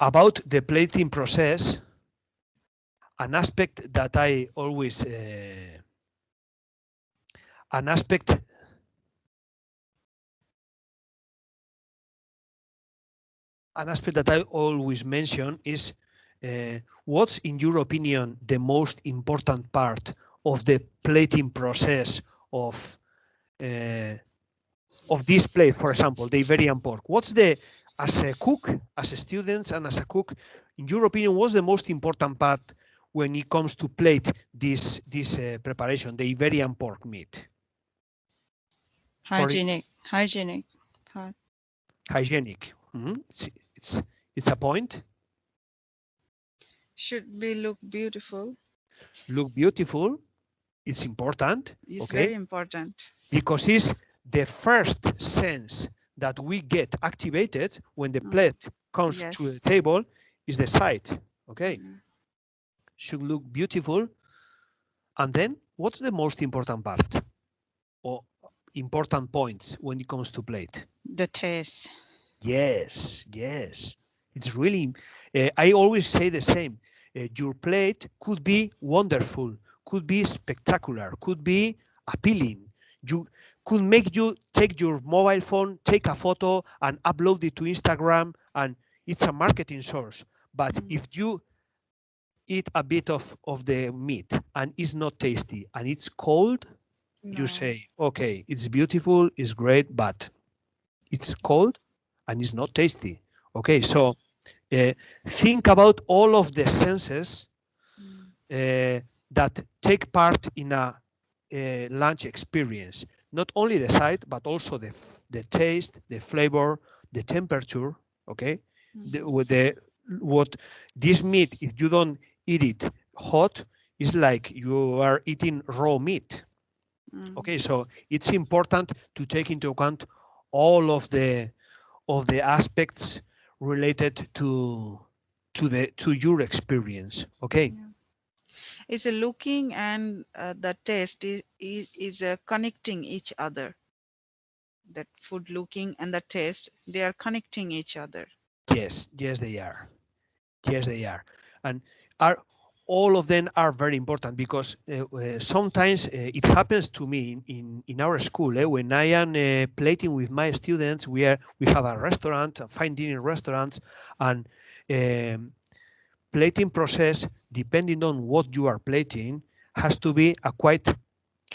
about the plating process, an aspect that I always, uh, an aspect an aspect that I always mention is uh, what's in your opinion the most important part of the plating process of uh, of this plate, for example, the Iberian pork? What's the as a cook, as a student, and as a cook, in your opinion, what's the most important part when it comes to plate this this uh, preparation, the Iberian pork meat? Hygienic, For, hygienic part. Hygienic. Mm -hmm. It's, it's it's a point. Should be look beautiful. Look beautiful. It's important. It's okay? very important. Because it's the first sense that we get activated when the mm. plate comes yes. to the table is the sight. Okay. Mm. Should look beautiful. And then what's the most important part or important points when it comes to plate? The taste. Yes, yes. It's really, uh, I always say the same. Uh, your plate could be wonderful, could be spectacular, could be appealing. You could make you take your mobile phone, take a photo and upload it to Instagram and it's a marketing source. But mm. if you eat a bit of, of the meat and it's not tasty and it's cold, no. you say, okay, it's beautiful, it's great, but it's cold and it's not tasty. Okay, so uh, think about all of the senses uh, that take part in a, a lunch experience not only the sight, but also the, the taste, the flavor, the temperature, okay? The, with the, what this meat, if you don't eat it hot, is like you are eating raw meat. Mm. Okay, so it's important to take into account all of the of the aspects related to to the to your experience. Okay. Yeah is a looking and uh, the taste is, is, is uh, connecting each other. That food looking and the taste they are connecting each other. Yes yes they are. Yes they are. And are all of them are very important because uh, uh, sometimes uh, it happens to me in, in, in our school eh, when I am uh, plating with my students we are we have a restaurant a fine dining restaurant and um, plating process, depending on what you are plating, has to be a quite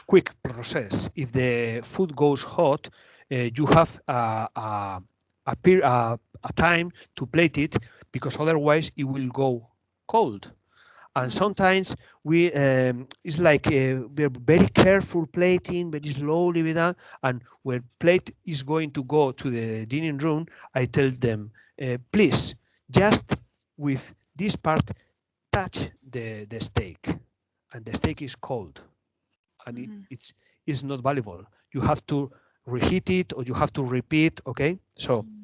quick process. If the food goes hot, uh, you have a, a, a, a, time to plate it because otherwise it will go cold. And sometimes we um, it's like uh, we're very careful plating, very slowly with that. And when plate is going to go to the dining room, I tell them, uh, please, just with this part touch the, the steak and the steak is cold and it, mm-hmm. it's, it's not valuable. You have to reheat it or you have to repeat, okay? So mm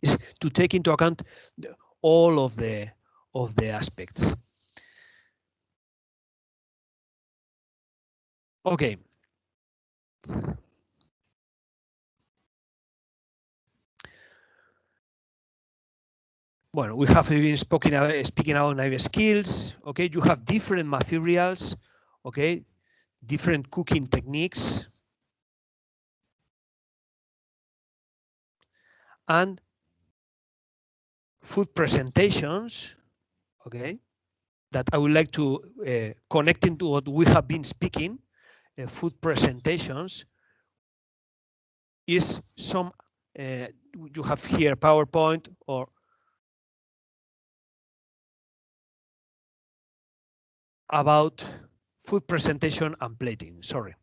it's to take into account the, all of the of the aspects. Okay. Well, we have been speaking about, speaking about knife skills. Okay, you have different materials. Okay, different cooking techniques. And food presentations. Okay, that I would like to uh, connect into what we have been speaking. Uh, food presentations is some uh, you have here PowerPoint or about food presentation and plating, sorry.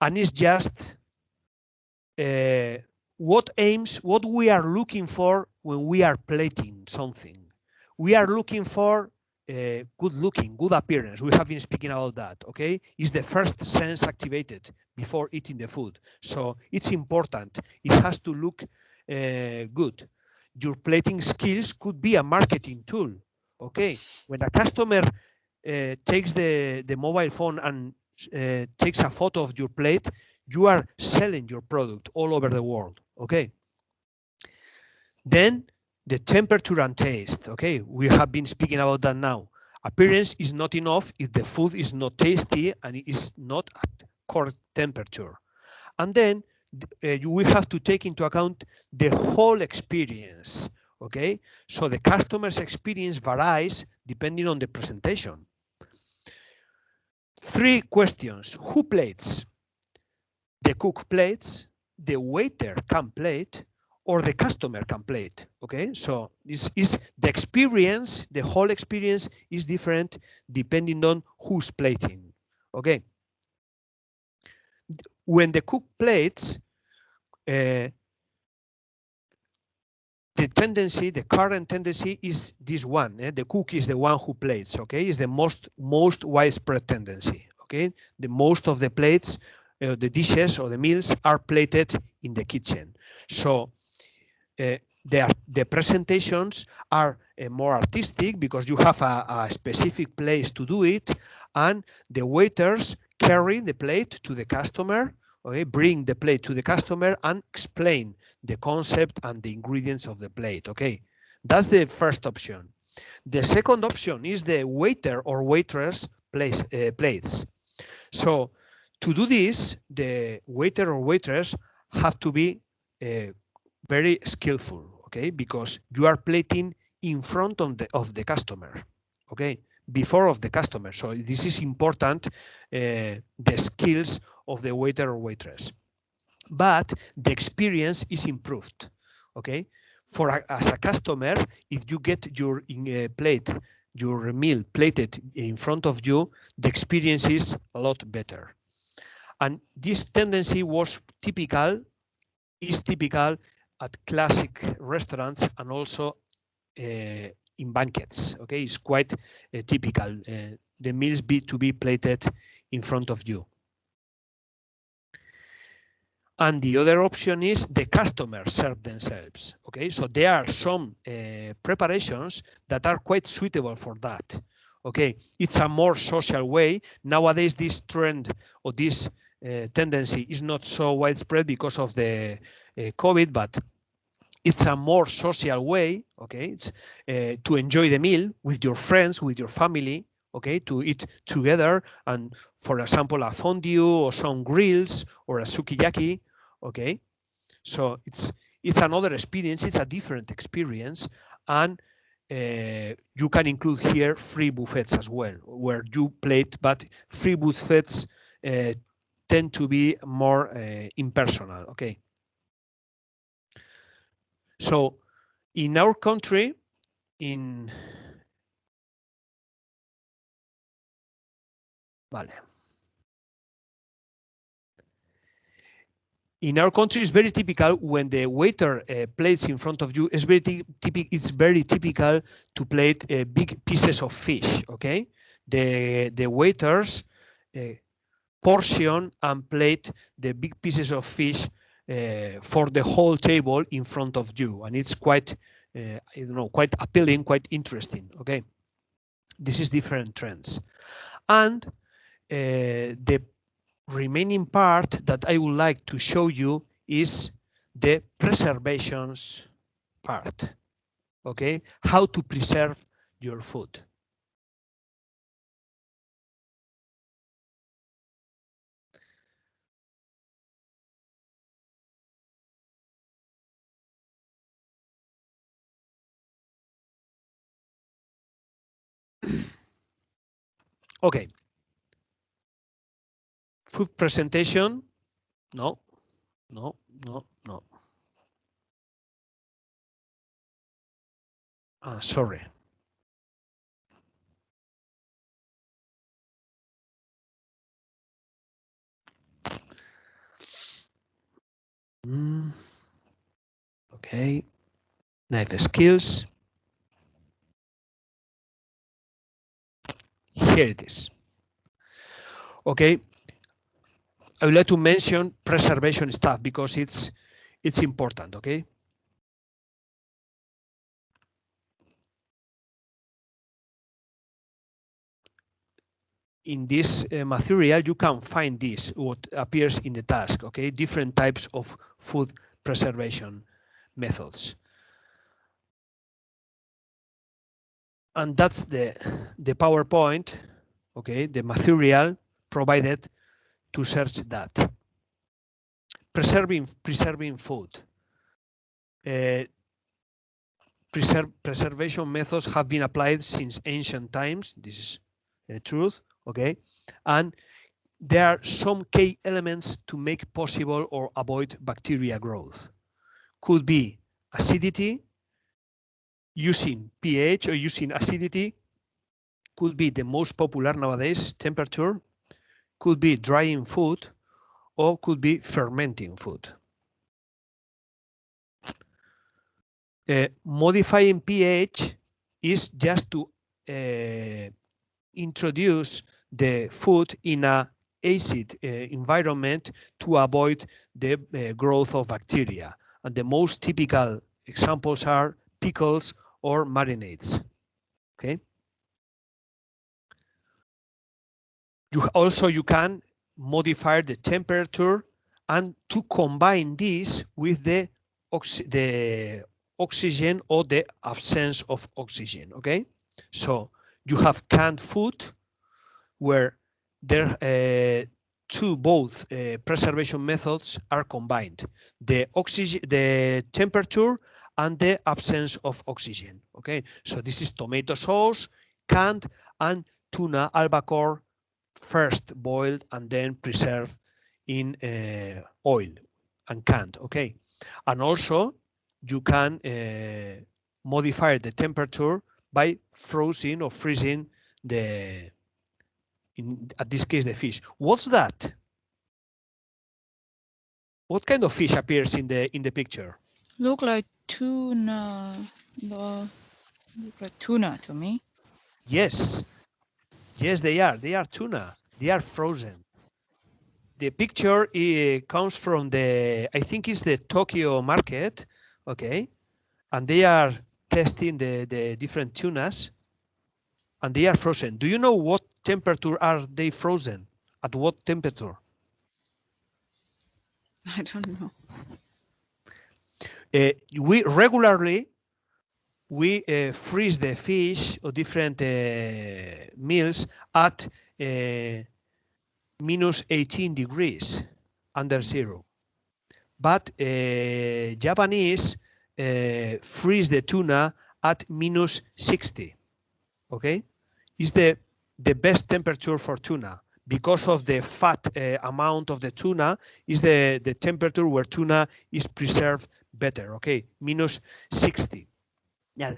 And it's just uh, what aims, what we are looking for when we are plating something. We are looking for uh, good looking, good appearance. We have been speaking about that, okay? Is the first sense activated before eating the food. So it's important. It has to look uh, good your plating skills could be a marketing tool. Okay, when a customer uh, takes the, the mobile phone and uh, takes a photo of your plate, you are selling your product all over the world. Okay, Then the temperature and taste. Okay, we have been speaking about that now. Appearance is not enough if the food is not tasty and it is not at correct temperature. And then uh, you will have to take into account the whole experience. Okay, so the customer's experience varies depending on the presentation. Three questions. Who plates? The cook plates, the waiter can plate, or the customer can plate. Okay, so this is the experience, the whole experience is different depending on who's plating. Okay. When the cook plates, uh, the tendency, the current tendency is this one. Eh? The cook is the one who plates. Okay, is the most most widespread tendency. Okay, the most of the plates, uh, the dishes or the meals are plated in the kitchen. So uh, the the presentations are uh, more artistic because you have a, a specific place to do it, and the waiters carry the plate to the customer okay? Bring the plate to the customer and explain the concept and the ingredients of the plate okay? That's the first option. The second option is the waiter or waitress place uh, plates. So to do this the waiter or waitress have to be uh, very skillful okay? Because you are plating in front of the of the customer okay before of the customer. So this is important, uh, the skills of the waiter or waitress. But the experience is improved, okay? For a, as a customer, if you get your uh, plate, your meal plated in front of you, the experience is a lot better. And this tendency was typical, is typical at classic restaurants and also uh, in banquets. Okay, it's quite uh, typical. Uh, the meals be to be plated in front of you. And the other option is the customer serve themselves. Okay, so there are some uh, preparations that are quite suitable for that. Okay, it's a more social way. Nowadays, this trend or this tendency is not so widespread because of the COVID, but it's a more social way okay it's uh, to enjoy the meal with your friends with your family okay to eat together and for example a fondue or some grills or a sukiyaki okay? So it's it's another experience it's a different experience and uh, you can include here free buffets as well where you plate but free buffets uh, tend to be more uh, impersonal okay so in our country, in Vale. In our country, it's very typical when the waiter uh, plates in front of you. It's very typical. It's very typical to plate uh, big pieces of fish. Okay, the the waiters uh, portion and plate the big pieces of fish uh, for the whole table in front of you. And it's quite, uh, I don't know, quite appealing, quite interesting. Okay. This is different trends. And uh, the remaining part that I would like to show you is the preservations part. Okay. How to preserve your food. Okay. Food presentation. No, no, no, no. Ah, sorry. Mm. Okay. Knife skills. Here it is. Okay. I would like to mention preservation stuff because it's it's important, okay? in this uh, material, you can find this, what appears in the task, okay? Different types of food preservation methods. And that's the the PowerPoint, okay, the material provided to search that. Preserving preserving food. Uh, preservation methods have been applied since ancient times. This is the truth, okay? And there are some key elements to make possible or avoid bacteria growth. Could be acidity, using pH or using acidity, could be the most popular nowadays, temperature, could be drying food, or could be fermenting food. Uh, modifying pH is just to uh, introduce the food in a acid uh, environment to avoid the uh, growth of bacteria. And the most typical examples are pickles or marinades. Okay. You also you can modify the temperature and to combine this with the oxy the oxygen or the absence of oxygen. Okay, so you have canned food where there uh, two both uh, preservation methods are combined the oxygen the temperature and the absence of oxygen okay so this is tomato sauce canned and tuna albacore first boiled and then preserved in uh, oil and canned okay and also you can uh, modify the temperature by frozen or freezing the in at this case the fish. What's that? What kind of fish appears in the in the picture? Look like tuna. The look like tuna to me. Yes. Yes, they are. They are tuna. They are frozen. The picture uh, comes from the, I think it's the Tokyo market, okay? And they are testing the, the different tunas and they are frozen. Do you know what temperature are they frozen? At what temperature? I don't know. Uh, we regularly we uh, freeze the fish or different uh, meals at uh, minus 18 degrees under zero. But uh, Japanese uh, freeze the tuna at minus 60. Okay, is the the best temperature for tuna because of the fat uh, amount of the tuna is the the temperature where tuna is preserved better okay? Minus 60 yeah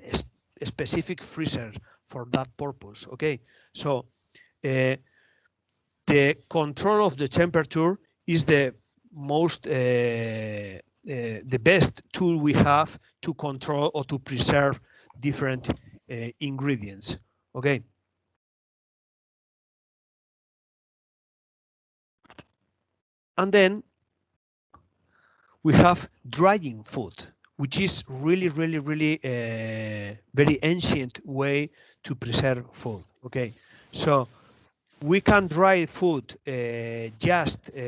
specific freezer for that purpose okay? So uh, the control of the temperature is the most uh, uh, the best tool we have to control or to preserve different ingredients okay? And then we have drying food, which is really, really, really uh, very ancient way to preserve food. Okay, so we can dry food uh, just uh,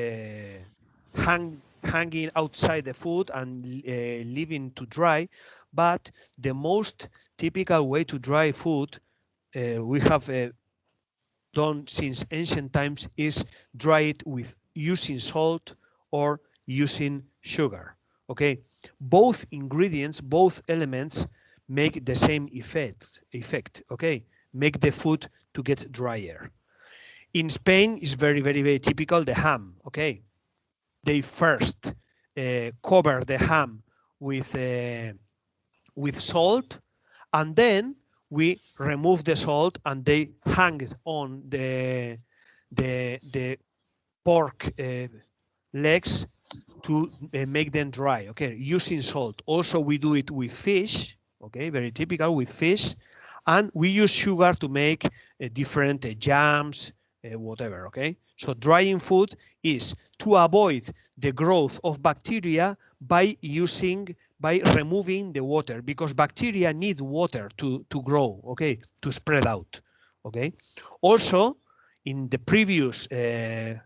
hang, hanging outside the food and uh, leaving to dry, but the most typical way to dry food uh, we have done since ancient times is dry it with using salt or using sugar. Okay, both ingredients, both elements make the same effect. Effect. Okay, make the food to get drier. In Spain, is very, very, very typical the ham. Okay, they first uh, cover the ham with uh, with salt, and then we remove the salt and they hang it on the the the pork uh, legs to uh, make them dry okay? Using salt. Also we do it with fish okay? Very typical with fish. And we use sugar to make uh, different uh, jams uh, whatever okay? So drying food is to avoid the growth of bacteria by using by removing the water because bacteria need water to to grow okay? To spread out okay? Also in the previous uh,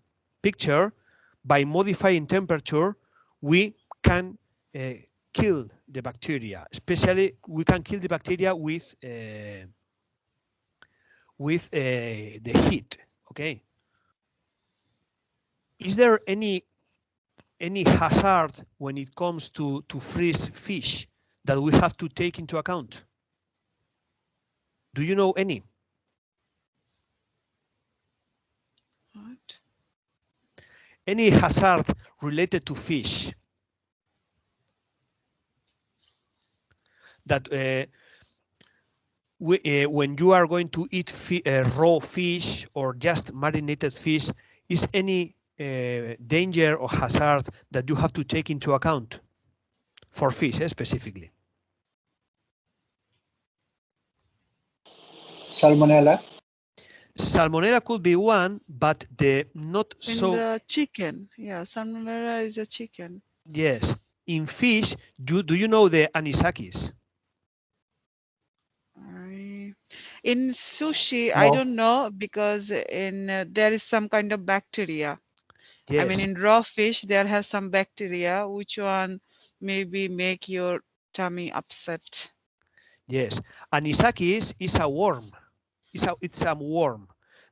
picture, by modifying temperature, we can uh, kill the bacteria. Especially, we can kill the bacteria with uh, with uh, the heat. Okay. Is there any any hazard when it comes to to freeze fish that we have to take into account? Do you know any? What? Any hazard related to fish? That uh, we, uh, when you are going to eat fi uh, raw fish or just marinated fish, is any uh, danger or hazard that you have to take into account for fish eh, specifically? Salmonella. Salmonella could be one, but the not In so. the chicken, yeah, salmonella is a chicken. Yes, in fish, do do you know the anisakis? I, in sushi, I don't know because in uh, there is some kind of bacteria. Yes. I mean, in raw fish, there have some bacteria, which one maybe make your tummy upset. Yes, anisakis is a worm. It's a it's a worm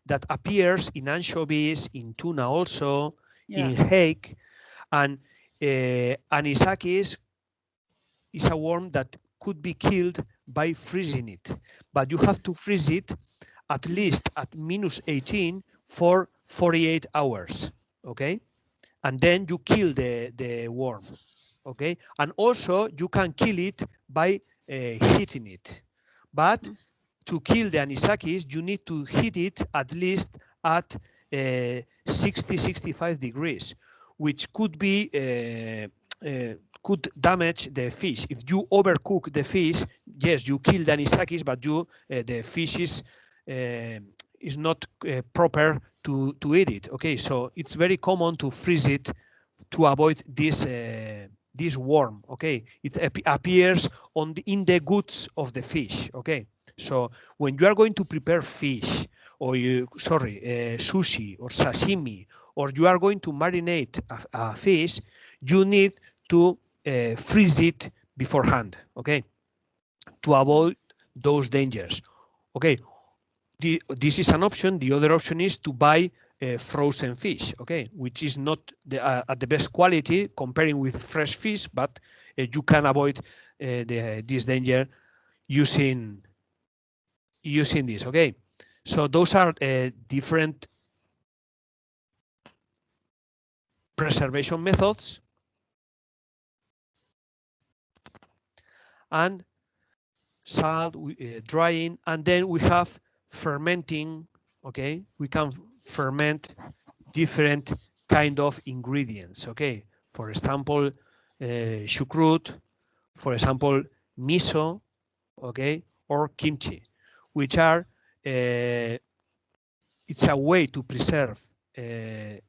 that appears in anchovies, in tuna also, Yeah. in hake, and uh, anisakis is a worm that could be killed by freezing it, but you have to freeze it at least at minus 18 for 48 hours. Okay, and then you kill the the worm. Okay, and also you can kill it by uh, heating it, but to kill the anisakis, you need to heat it at least at uh, 60, 65 degrees, which could be uh, uh, could damage the fish. If you overcook the fish, yes, you kill the anisakis, but you uh, the fish is uh, is not uh, proper to to eat it. Okay, so it's very common to freeze it to avoid this this worm. Okay, it ap appears on the, in the guts of the fish. Okay, so when you are going to prepare fish or you sorry uh, sushi or sashimi or you are going to marinate a, a fish, you need to uh, freeze it beforehand. Okay, to avoid those dangers. Okay, the, this is an option. The other option is to buy uh, frozen fish, okay, which is not the, uh, at the best quality comparing with fresh fish, but uh, you can avoid uh, the, this danger using using this. Okay, so those are uh, different preservation methods. And salt uh, drying and then we have fermenting okay? We can ferment different kind of ingredients okay? For example uh, for example miso okay? Or kimchi which are uh, it's a way to preserve uh,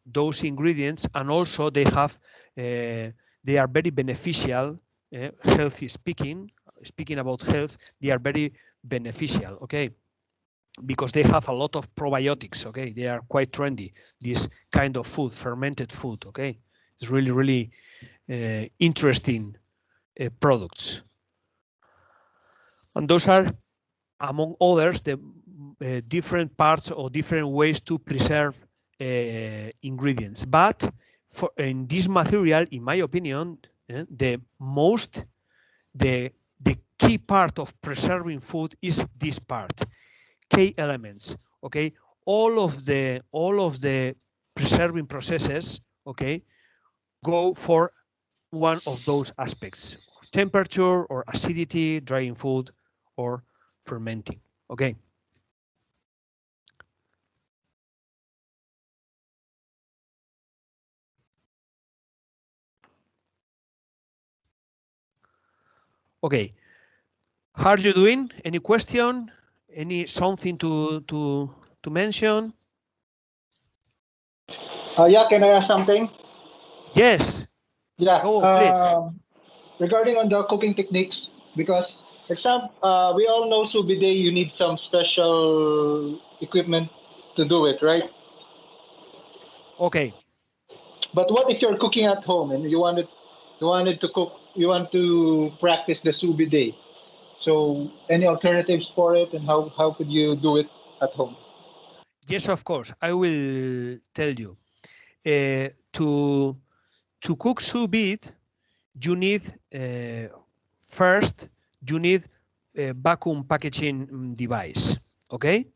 those ingredients and also they have uh, they are very beneficial uh, healthy speaking speaking about health they are very beneficial okay? Because they have a lot of probiotics okay? They are quite trendy this kind of food fermented food okay? It's really really uh, interesting uh, products. And those are among others the uh, different parts or different ways to preserve uh, ingredients. But for in this material in my opinion uh, the most the the key part of preserving food is this part key elements okay? All of the all of the preserving processes okay go for one of those aspects temperature or acidity drying food or fermenting okay okay how are you doing any question any something to to to mention Uh, yeah, can I ask something? yes Yeah. Oh, please. um, regarding on the cooking techniques, because example, uh, we all know vide, you need some special equipment to do it, right? okay But what if you're cooking at home and you wanted you wanted to cook, you want to practice the vide? So any alternatives for it, and how how could you do it? at home? Yes, of course. I will tell you. Uh, to to cook sous vide, you need uh, first you need a vacuum packaging mm, device. Okay,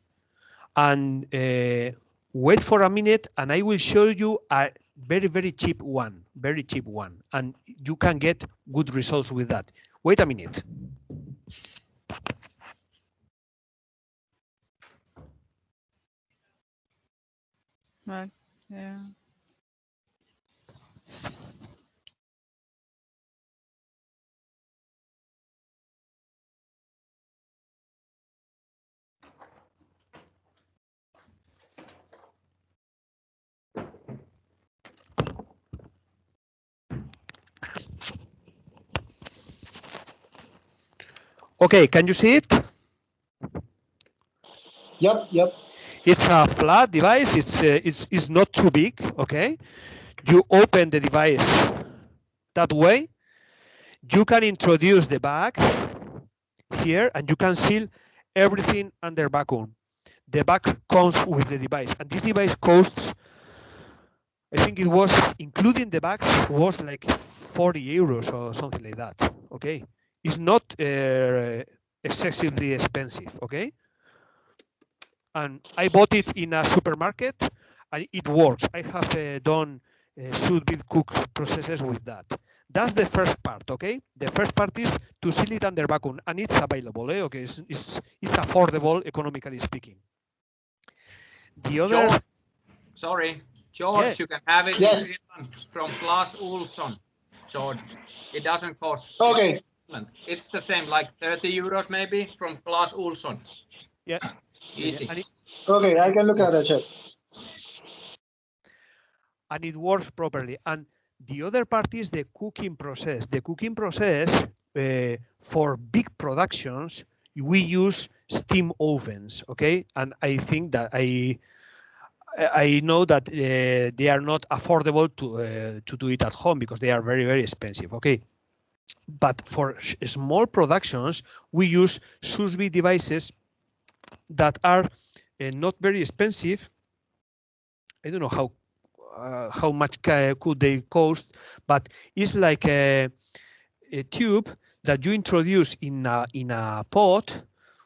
and uh, wait for a minute, and I will show you a very very cheap one, very cheap one, and you can get good results with that. Wait a minute. Right. Yeah. Okay, can you see it? Yep, yep. It's a flat device. It's uh, it's it's not too big. Okay, you open the device that way. You can introduce the bag here, and you can seal everything under vacuum. The bag comes with the device, and this device costs. I think it was including the bags was like 40 euros or something like that. Okay, it's not uh, excessively expensive. Okay and I bought it in a supermarket and it works. I have uh, done uh, sous vide cook processes with that. That's the first part, okay? The first part is to seal it under vacuum and it's available, eh? okay? It's, it's, it's affordable, economically speaking. The other... George, sorry, George, Yes. you can have it Yes. from Clas Ohlson. George, it doesn't cost. Okay. It's the same, like 30 euros maybe from Clas Ohlson. Yeah, Easy. and it, Okay, I can look at that, chef. and it works properly. And the other part is the cooking process. The cooking process uh, for big productions, we use steam ovens, okay? And I think that I I I know that uh, they are not affordable to uh, to do it at home because they are very very expensive, okay? But for small productions, we use vide devices that are uh, not very expensive. I don't know how uh, how much could they cost, but it's like a, a tube that you introduce in a in a pot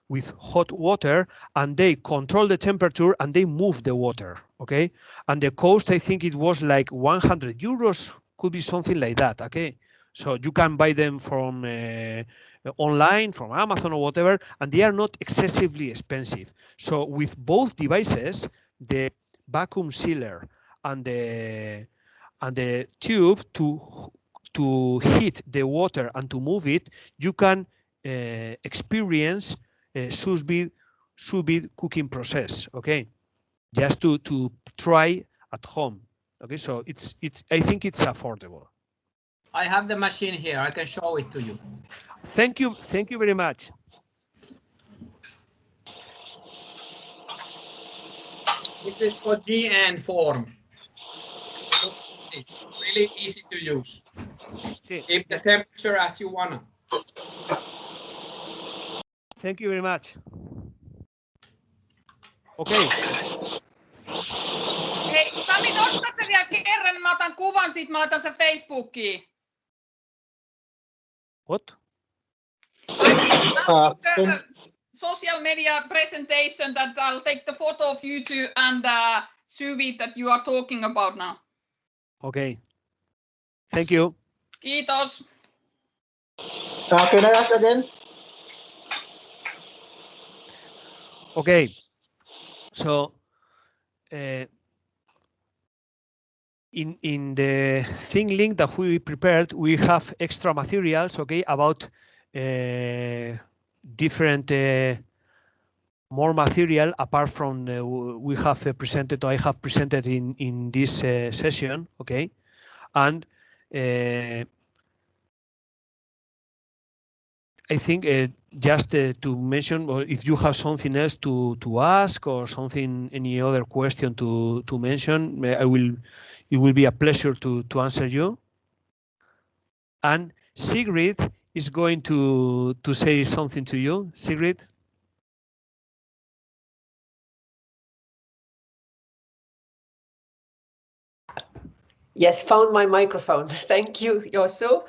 with hot water and they control the temperature and they move the water okay and the cost i think it was like 100 euros could be something like that okay so you can buy them from uh, online from amazon or whatever and they are not excessively expensive. So with both devices the vacuum sealer and the and the tube to to heat the water and to move it you can uh, experience uh, sous vide sous vide cooking process okay? Just to to try at home okay? So it's it's i think it's affordable I have the machine here. I can show it to you. thank you thank you very much This is for GN form. It's really easy to use. Okay, Keep the temperature as you wanna. thank you very much okay Hei, Sami, nosta se vielä kerran, mä otan kuvan siitä, mä laitan sen Facebookiin. What Uh, The social media presentation that I'll take the photo of you two and uh, sous vide that you are talking about now. okay thank you Kiitos. uh, can I ask again? Okay, so uh, in in the thing link that we prepared, we have extra materials, okay, about uh, different uh, more material apart from uh, we have uh, presented or I have presented in in this uh, session, okay, and uh, I think just uh, to mention, or if you have something else to to ask or something, any other question to to mention, I will. It will be a pleasure to to answer you. And Sigrid is going to to say something to you, Sigrid. Yes, found my microphone. Thank you, Yosu.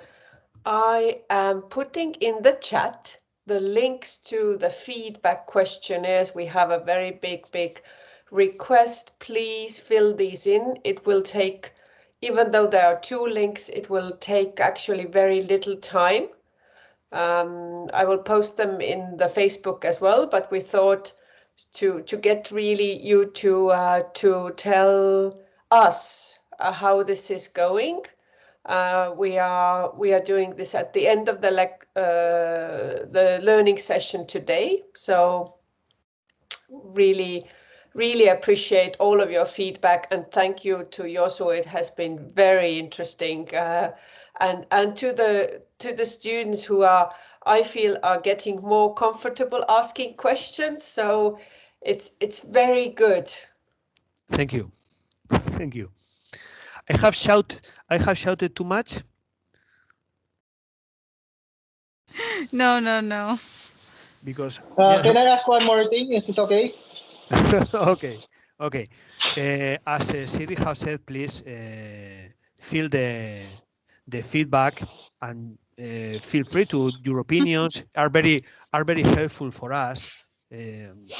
I am putting in the chat the links to the feedback questionnaires. We have a very big, big request. Please fill these in. It will take, even though there are two links, it will take actually very little time. Um, I will post them in the Facebook as well, but we thought to to get really you to uh, to tell us uh, how this is going. Uh, we are we are doing this at the end of the lec uh, the learning session today. So really really appreciate all of your feedback and thank you to Yosu. It has been very interesting. Uh, and and to the to the students who are I feel are getting more comfortable asking questions. So it's it's very good. Thank you. Thank you. I have shout I have shouted too much. No, no, no. Because Uh, yeah. Can I ask one more thing? Is it okay? okay, okay. Uh, as uh, Siri has said, please uh, fill the the feedback and uh, feel free to your opinions are very are very helpful for us. Um,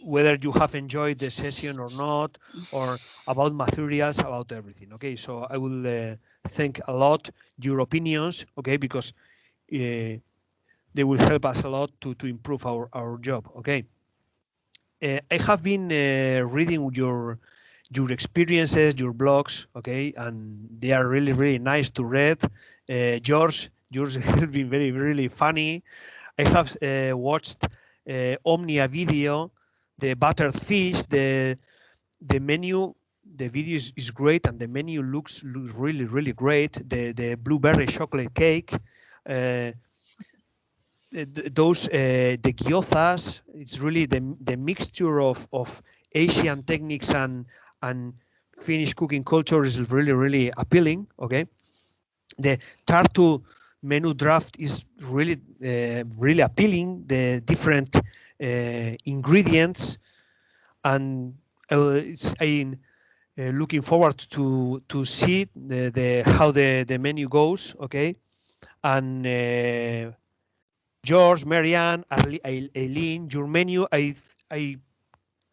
whether you have enjoyed the session or not, or about materials, about everything. Okay, so I will uh, thank a lot your opinions. Okay, because uh, they will help us a lot to to improve our our job. Okay. Uh, I have been uh, reading your your experiences, your blogs, okay, and they are really really nice to read. Uh, yours yours has been very really funny. I have uh, watched uh, Omnia video, the buttered fish, the the menu. The video is, is great and the menu looks looks really really great. The the blueberry chocolate cake. Uh, those uh, the gyozas it's really the the mixture of of asian techniques and and finnish cooking culture is really really appealing okay the tartu menu draft is really uh, really appealing the different ingredients and uh, I'm uh, looking forward to to see the, the how the the menu goes okay and uh, George, Marianne, Eileen, your menu, I, I,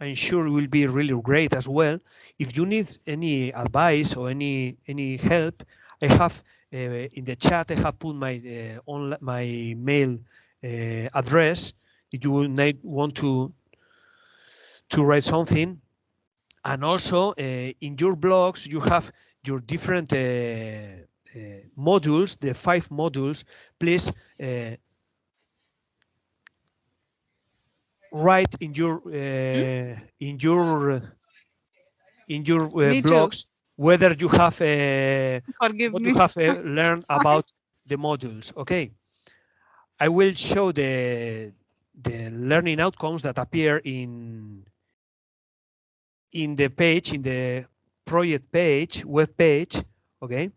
I'm sure will be really great as well. If you need any advice or any any help, I have uh, in the chat. I have put my uh, my mail uh, address. If you need, want to to write something, and also uh, in your blogs you have your different uh, uh, modules, the five modules. Please uh, write in your uh, in your in your uh, blogs whether you have uh, what me. you have uh, learned about the modules okay i will show the the learning outcomes that appear in in the page in the project page web page okay?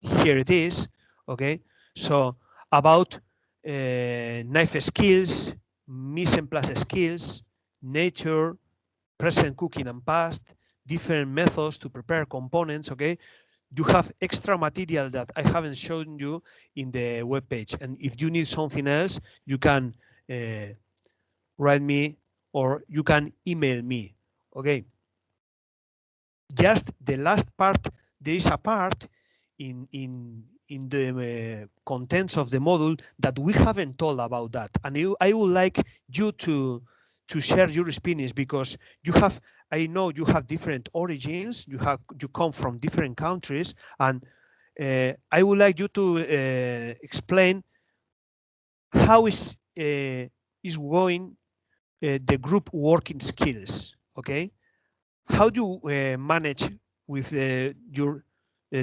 Here it is okay? So about uh, knife skills mise en place skills nature present cooking and past different methods to prepare components okay? You have extra material that i haven't shown you in the web page and if you need something else you can uh, write me or you can email me okay? Just the last part there is a part in in in the uh, contents of the module that we haven't told about that and you, i would like you to to share your experience because you have i know you have different origins you have you come from different countries and uh, i would like you to uh, explain how is is going uh, the group working skills okay how do you uh, manage with your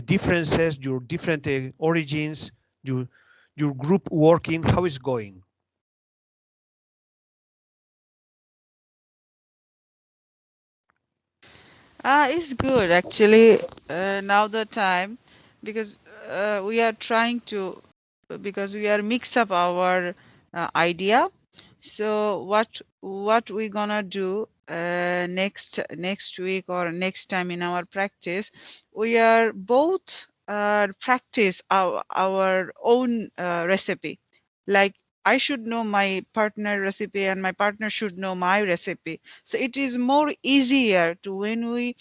differences, your different origins, your your group working, how is going? Ah, it's good actually. Uh, now the time because uh, we are trying to because we are mix up our uh, idea. So what what we're gonna do uh, next next week or next time in our practice we are both uh, practice our our own uh, recipe like i should know my partner recipe and my partner should know my recipe so it is more easier to when we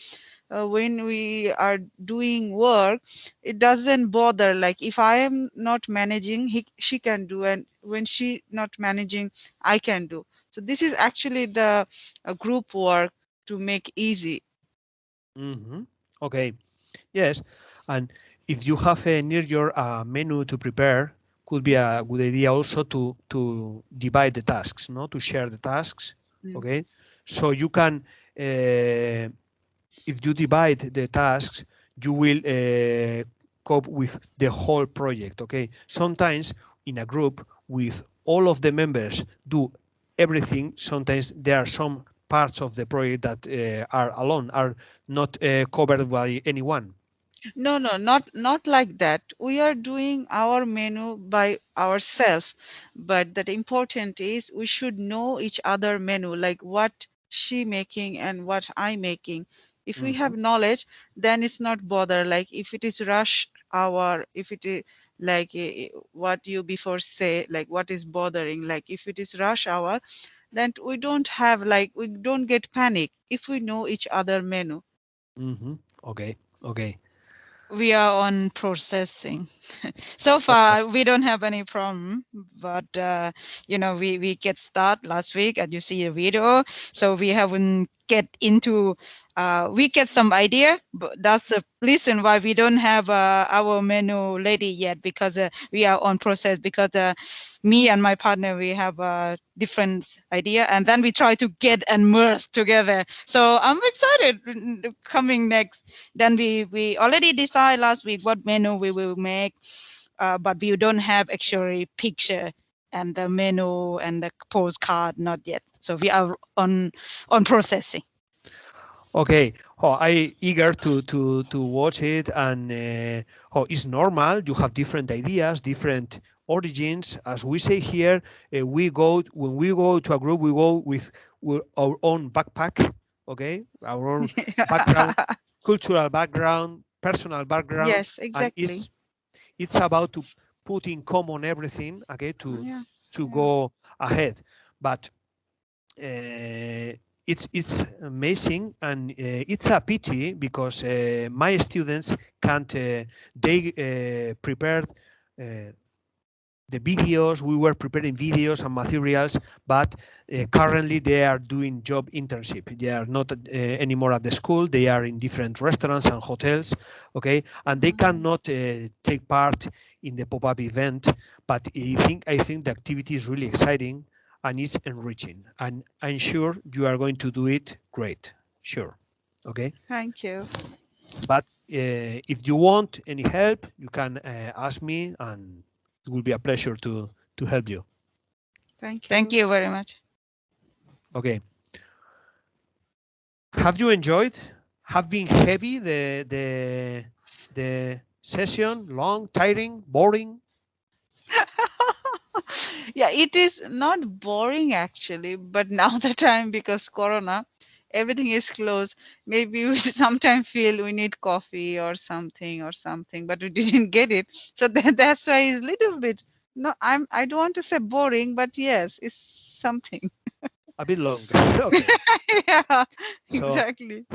uh, when we are doing work it doesn't bother like if i am not managing he she can do and when she not managing i can do so this is actually the uh, group work to make easy mm -hmm. Okay. Yes. And if you have a near your uh, menu to prepare, could be a good idea also to to divide the tasks, no? To share the tasks. Mm. Okay. So you can, uh, if you divide the tasks, you will uh, cope with the whole project. Okay. Sometimes in a group with all of the members do everything. Sometimes there are some parts of the project that uh, are alone, are not uh, covered by anyone. no no not not like that we are doing our menu by ourselves but that important is we should know each other menu like what she making and what i making if we have knowledge then it's not bother like if it is rush hour if it is like eh, eh, what you before say like what is bothering like if it is rush hour then we don't have like we don't get panic if we know each other menu hmm Okay. Okay. we are on processing. so far, we don't have any problem, but uh, you know, we we get start last week, and you see a video. So we haven't get into. Uh, we get some idea, but that's the reason why we don't have uh, our menu ready yet because uh, we are on process. Because uh, me and my partner we have a different idea, and then we try to get and merge together. So I'm excited coming next then we we already decide last week what menu we will make uh, but we don't have actually picture and the menu and the postcard not yet so we are on on processing Okay. Oh, I eager to to to watch it, and uh, oh, it's normal. You have different ideas, different origins. As we say here, uh, we go when we go to a group, we go with, with our own backpack. Okay, our own background, cultural background, personal background. yes exactly it's it's about to put in common everything. Okay, to yeah to yeah. go ahead but it's it's amazing and uh, it's a pity because uh, my students can't uh, they uh, prepared uh, the videos. We were preparing videos and materials but uh, currently they are doing job internship. They are not uh, anymore at the school. They are in different restaurants and hotels okay? And they Mhm. cannot uh, take part in the pop-up event but i think i think the activity is really exciting and it's enriching and i'm sure you are going to do it great. Sure okay? Thank you. But uh, if you want any help you can uh, ask me and it will be a pleasure to to help you. Thank you. Thank you very much. Okay. Have you enjoyed? Have been heavy the the the session? Long tiring? Boring yeah it is not boring actually but now the time because corona everything is closed. Maybe we sometimes feel we need coffee or something or something but we didn't get it. So that, that's why it's a little bit no i'm i don't want to say boring but yes it's something. A bit long okay. Yeah So- exactly.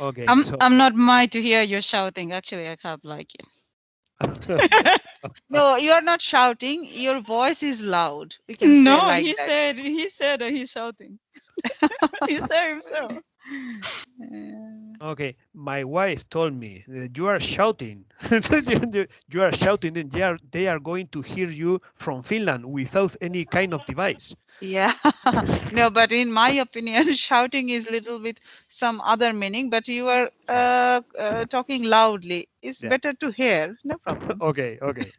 Okay i'm so i'm not mind to hear you shouting. Actually i can't like it no you are not shouting. Your voice is loud. We can say no like he that. said he said that he's shouting. He said himself. Yeah. Okay, my wife told me that you are shouting. You- you are shouting, and they are they are going to hear you from Finland without any kind of device. Yeah, no, but in my opinion, shouting is little bit some other meaning, but you are uh, uh, talking loudly. It's Yeah. better to hear. No problem. Okay, okay,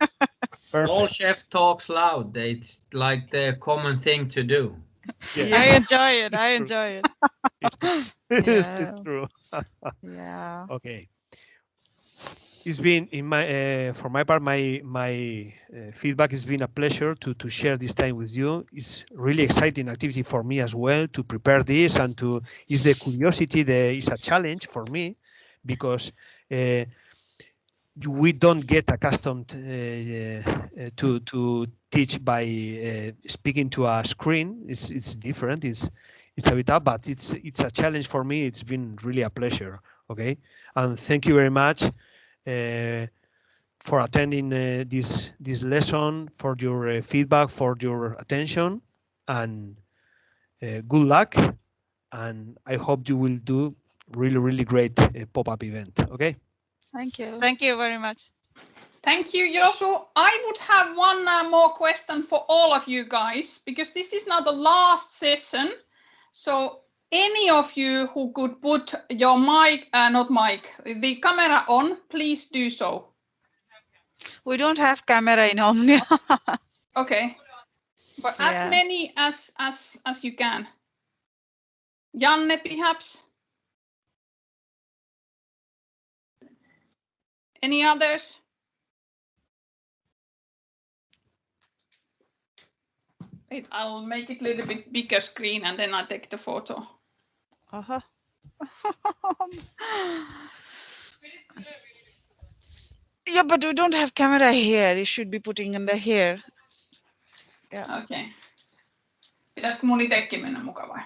All chef talks loud. It's like the common thing to do. Yes, i enjoy it i enjoy it it's, it's, Yeah. it's true. Yeah. Okay. it's been in my uh, for my part my my uh, feedback has been a pleasure to to share this time with you it's really exciting activity for me as well to prepare this and to is the curiosity the is a challenge for me because uh, we don't get accustomed uh, uh, to to teach by uh, speaking to a screen it's it's different it's it's a bit up but it's it's a challenge for me it's been really a pleasure okay and thank you very much uh, for attending uh, this this lesson, for your uh, feedback, for your attention, and good luck. And I hope you will do really, really great pop-up event. Okay. Thank you. Thank you very much. Thank you, Josu. I would have one uh, more question for all of you guys, because this is now the last session. So any of you who could put your mic, uh, not mic, the camera on, please do so. We don't have camera in Omnia. okay, but Yeah. as many as as as you can. Janne, perhaps. Any others? Wait, I'll make it a little bit bigger screen and then I'll take the photo. uh-huh. yeah, but we don't have camera here. You should be putting in the here. Okei. Okay. Pitäisikö mun itekin mennä mukaan vai?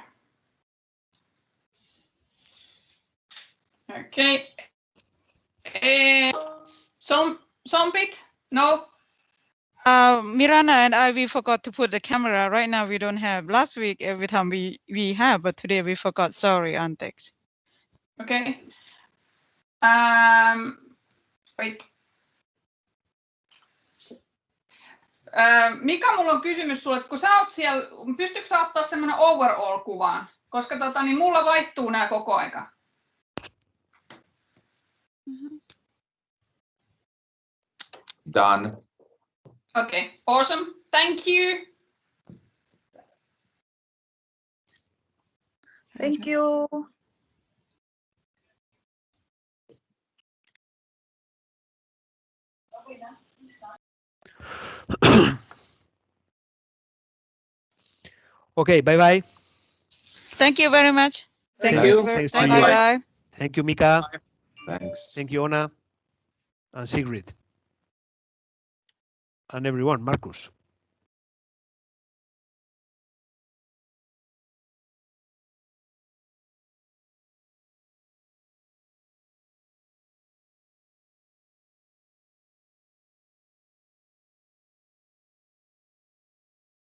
Okay. Eh, some, some bit? No? Uh, Mirana and I, we forgot to put the camera. Right now, we don't have. Last week, every time we we have, but today we forgot. Sorry, Antex. Okay. Um, wait. Ö, Mika, mulla on kysymys sulle, että kun sä oot siellä, pystytkö sä ottaa semmoinen overall-kuvaan? Koska tota, niin mulla vaihtuu nämä koko aika. Done. Okay, awesome. Thank you. Thank you. Okay, bye bye. Thank you very much. Thank Thank you. you. Thanks Bye you. bye. Bye. Thank you, Mika. Thanks. Thank you, Ona and Sigrid. And everyone, Marcus.